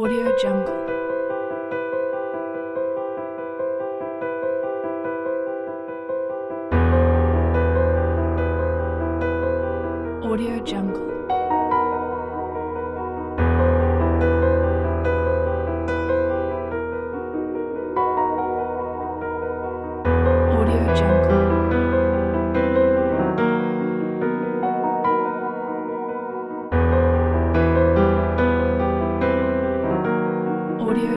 Audio Jungle. Audio Jungle. Audio.